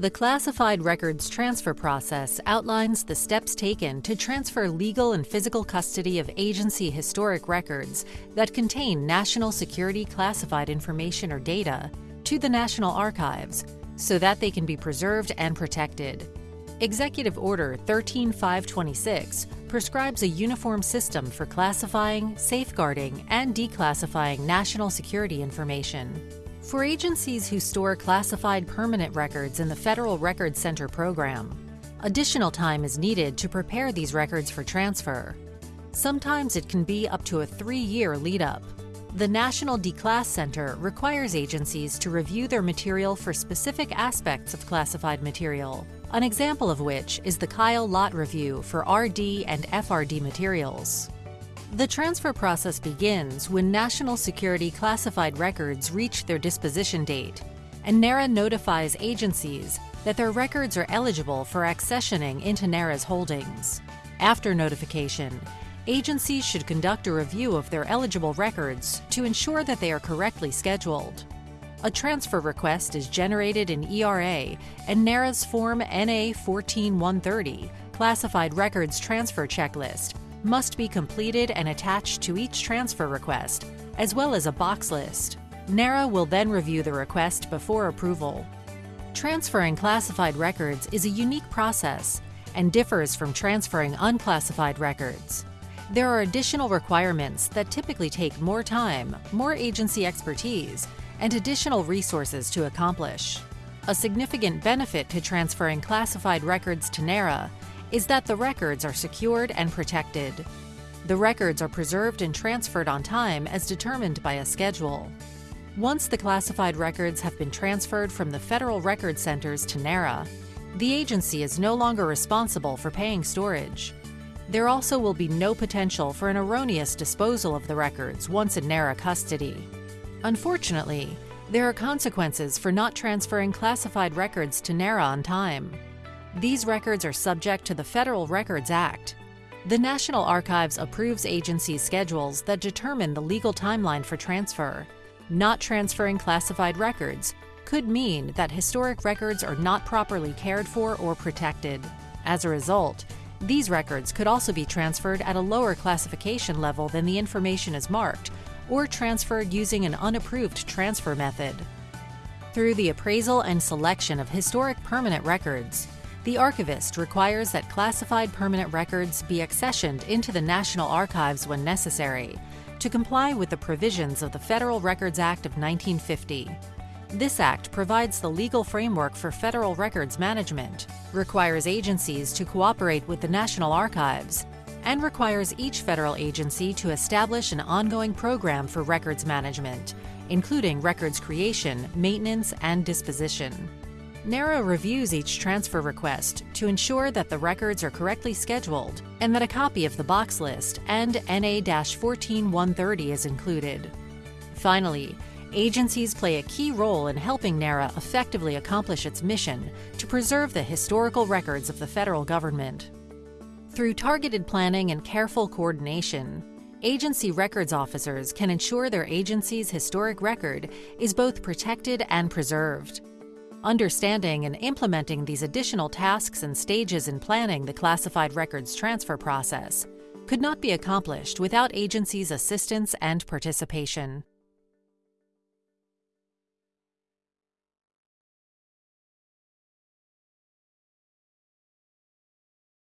The Classified Records Transfer Process outlines the steps taken to transfer legal and physical custody of agency historic records that contain national security classified information or data to the National Archives so that they can be preserved and protected. Executive Order 13526 prescribes a uniform system for classifying, safeguarding, and declassifying national security information. For agencies who store classified permanent records in the Federal Records Center program, additional time is needed to prepare these records for transfer. Sometimes it can be up to a three-year lead-up. The National Declass Center requires agencies to review their material for specific aspects of classified material, an example of which is the Kyl Lott Review for RD and FRD materials. The transfer process begins when national security classified records reach their disposition date, and NARA notifies agencies that their records are eligible for accessioning into NARA's holdings. After notification, agencies should conduct a review of their eligible records to ensure that they are correctly scheduled. A transfer request is generated in ERA and NARA's Form NA 14130 Classified Records Transfer Checklist must be completed and attached to each transfer request, as well as a box list. NARA will then review the request before approval. Transferring classified records is a unique process and differs from transferring unclassified records. There are additional requirements that typically take more time, more agency expertise, and additional resources to accomplish. A significant benefit to transferring classified records to NARA is that the records are secured and protected. The records are preserved and transferred on time as determined by a schedule. Once the classified records have been transferred from the federal record centers to NARA, the agency is no longer responsible for paying storage. There also will be no potential for an erroneous disposal of the records once in NARA custody. Unfortunately, there are consequences for not transferring classified records to NARA on time. These records are subject to the Federal Records Act. The National Archives approves agency schedules that determine the legal timeline for transfer. Not transferring classified records could mean that historic records are not properly cared for or protected. As a result, these records could also be transferred at a lower classification level than the information is marked, or transferred using an unapproved transfer method. Through the appraisal and selection of historic permanent records, the archivist requires that classified permanent records be accessioned into the National Archives when necessary to comply with the provisions of the Federal Records Act of 1950. This act provides the legal framework for federal records management, requires agencies to cooperate with the National Archives, and requires each federal agency to establish an ongoing program for records management, including records creation, maintenance, and disposition. NARA reviews each transfer request to ensure that the records are correctly scheduled and that a copy of the box list and NA-14130 is included. Finally, agencies play a key role in helping NARA effectively accomplish its mission to preserve the historical records of the federal government. Through targeted planning and careful coordination, agency records officers can ensure their agency's historic record is both protected and preserved. Understanding and implementing these additional tasks and stages in planning the classified records transfer process could not be accomplished without agencies' assistance and participation.